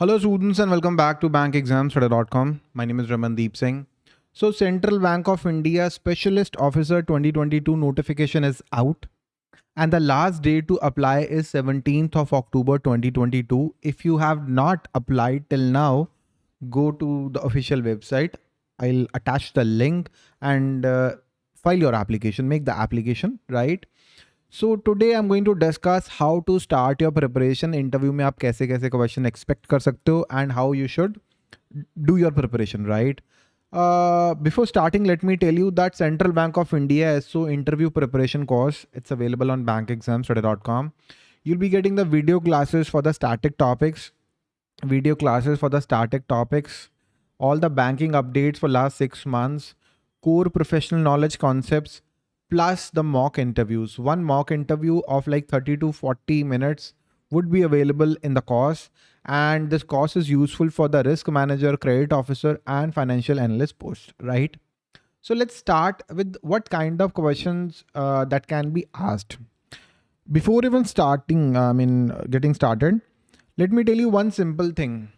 Hello students and welcome back to bankexamstudy.com. My name is Ramandeep Singh. So Central Bank of India Specialist Officer 2022 notification is out and the last day to apply is 17th of October 2022. If you have not applied till now, go to the official website. I'll attach the link and uh, file your application, make the application, right? So today I am going to discuss how to start your preparation interview में आप कैसे कैसे question expect कर सकते हो and how you should do your preparation right before starting let me tell you that central bank of India is so interview preparation course it's available on bankexamstudy.com you'll be getting the video classes for the static topics video classes for the static topics all the banking updates for last six months core professional knowledge concepts plus the mock interviews. One mock interview of like 30 to 40 minutes would be available in the course and this course is useful for the risk manager, credit officer and financial analyst post, right? So let's start with what kind of questions uh, that can be asked. Before even starting, I mean, getting started, let me tell you one simple thing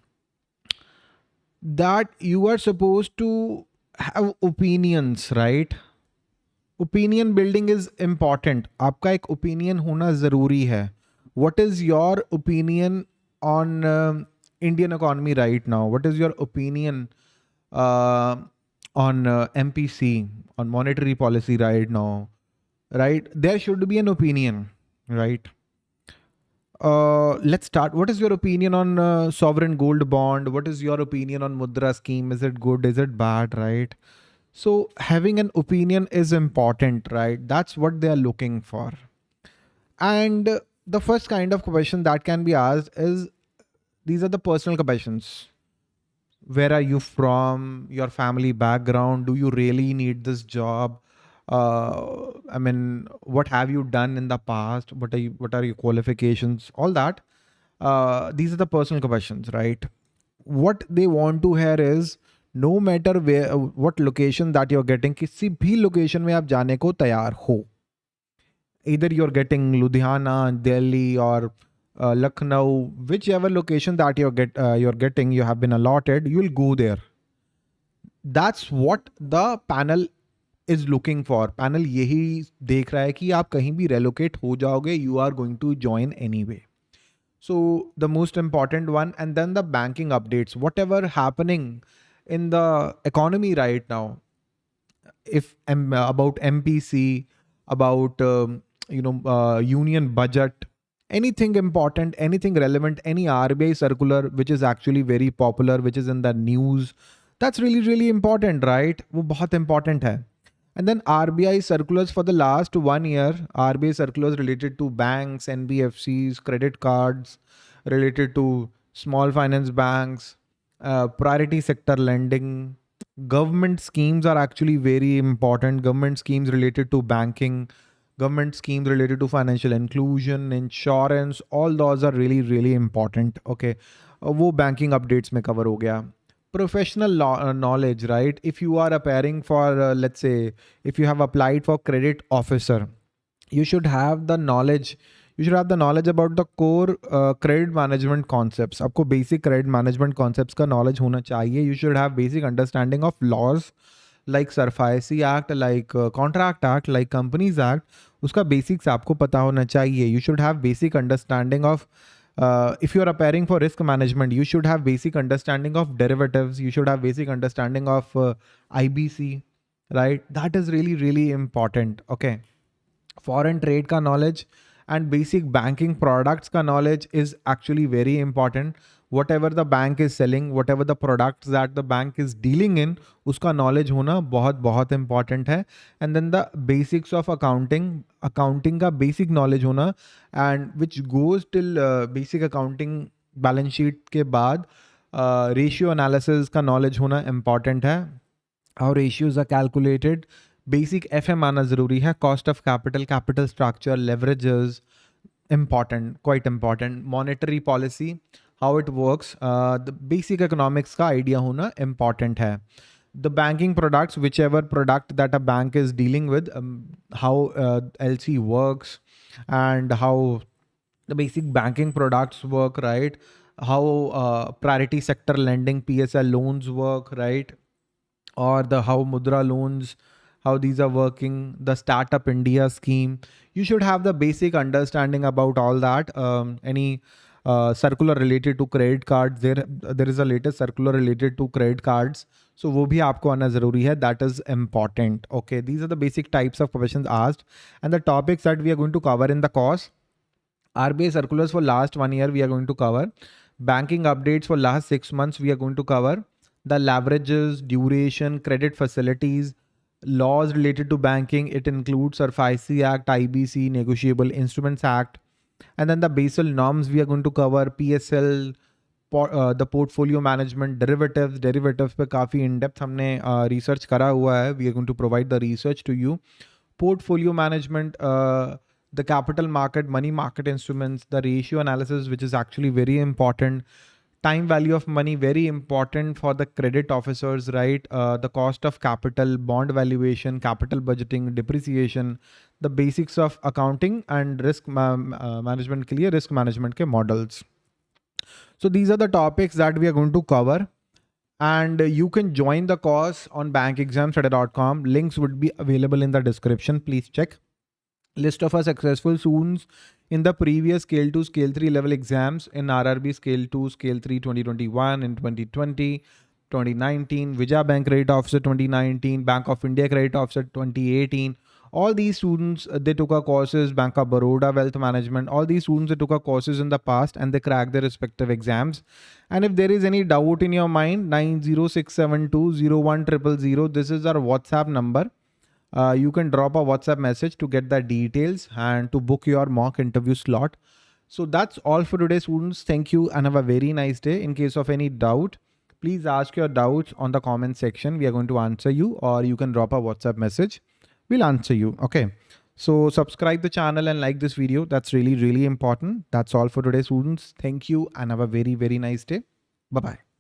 that you are supposed to have opinions, right? opinion building is important aapka opinion hona zaruri what is your opinion on uh, indian economy right now what is your opinion uh, on uh, mpc on monetary policy right now right there should be an opinion right let's start. What is your opinion on sovereign gold bond? What is your opinion on Mudra scheme? Is it good? Is it bad? Right? So having an opinion is important, right? That's what they are looking for. And the first kind of question that can be asked is these are the personal questions. Where are you from? Your family background? Do you really need this job? Uh, I mean, what have you done in the past? What are you, what are your qualifications? All that. Uh, these are the personal questions, right? What they want to hear is no matter way what location that you're getting किसी भी location में आप जाने को तैयार हो। इधर you are getting Ludhiana, Delhi और Lucknow whichever location that you're get you are getting you have been allotted you will go there that's what the panel is looking for panel यही देख रहा है कि आप कहीं भी रेलोकेट हो जाओगे you are going to join anyway so the most important one and then the banking updates whatever happening in the economy right now if um, about mpc about um, you know uh, union budget anything important anything relevant any rbi circular which is actually very popular which is in the news that's really really important right? wo important hai and then rbi circulars for the last one year rbi circulars related to banks nbfcs credit cards related to small finance banks uh, priority sector lending. Government schemes are actually very important. Government schemes related to banking, government schemes related to financial inclusion, insurance, all those are really, really important. Okay. Uh, wo banking updates may cover ho gaya. Professional law, uh, knowledge, right? If you are appearing for, uh, let's say, if you have applied for credit officer, you should have the knowledge you should have the knowledge about the core uh, credit management concepts. Aapko basic credit management concepts knowledge. You should have basic understanding of laws like SARFAESI Act, like uh, Contract Act, like Companies Act. Uska basics. You should have basic understanding of uh, if you are appearing for risk management, you should have basic understanding of derivatives. You should have basic understanding of IBC, right? That is really, really important. Okay. Foreign trade knowledge. And basic banking products ka knowledge is actually very important. Whatever the bank is selling, whatever the products that the bank is dealing in, uska knowledge hona bahut bahut important hai. And then the basics of accounting, accounting ka basic knowledge hona and which goes till uh, basic accounting balance sheet ke baad uh, ratio analysis ka knowledge hona important hai. How ratios are calculated, basic F M आना ज़रूरी है cost of capital capital structure leverages important quite important monetary policy how it works uh, the basic economics का idea होना important है the banking products whichever product that a bank is dealing with um, how uh, LC works and how the basic banking products work right how uh, priority sector lending PSL loans work, right? Or the how Mudra loans, how these are working, the Startup India scheme. You should have the basic understanding about all that. Um, any uh, circular related to credit cards, there, there is a latest circular related to credit cards. So wo bhi aapko zaruri hai. that is important. Okay, these are the basic types of questions asked. And the topics that we are going to cover in the course, RBI circulars for last one year we are going to cover. Banking updates for last six months we are going to cover. The leverages, duration, credit facilities, laws related to banking. It includes SARFAESI Act, IBC, Negotiable Instruments Act, and then the Basel norms we are going to cover PSL, por, uh, the portfolio management, derivatives, derivatives पे काफी in depth हमने uh, research करा हुआ है. We are going to provide the research to you. Portfolio management. Uh, the capital market, money market instruments, the ratio analysis, which is actually very important, Time value of money, very important for the credit officers, right? Uh, the cost of capital, bond valuation, capital budgeting, depreciation, the basics of accounting and risk ma uh, management clear risk management ke models. So these are the topics that we are going to cover and you can join the course on bankexamstudy.com. Links would be available in the description. Please check list of our successful students in the previous scale 2 scale 3 level exams in RRB scale 2 scale 3 2021 in 2020 2019 Vijaya Bank Credit Officer 2019 Bank of India Credit Officer 2018 all these students uh, they took our courses Bank of Baroda Wealth Management all these students they took our courses in the past and they cracked their respective exams. And if there is any doubt in your mind 90672 this is our WhatsApp number uh, you can drop a WhatsApp message to get the details and to book your mock interview slot. So that's all for today students. Thank you and have a very nice day. In case of any doubt, please ask your doubts on the comment section. We are going to answer you or you can drop a WhatsApp message. We'll answer you. Okay. So subscribe the channel and like this video. That's really, really important. That's all for today students. Thank you and have a very, very nice day. Bye-bye.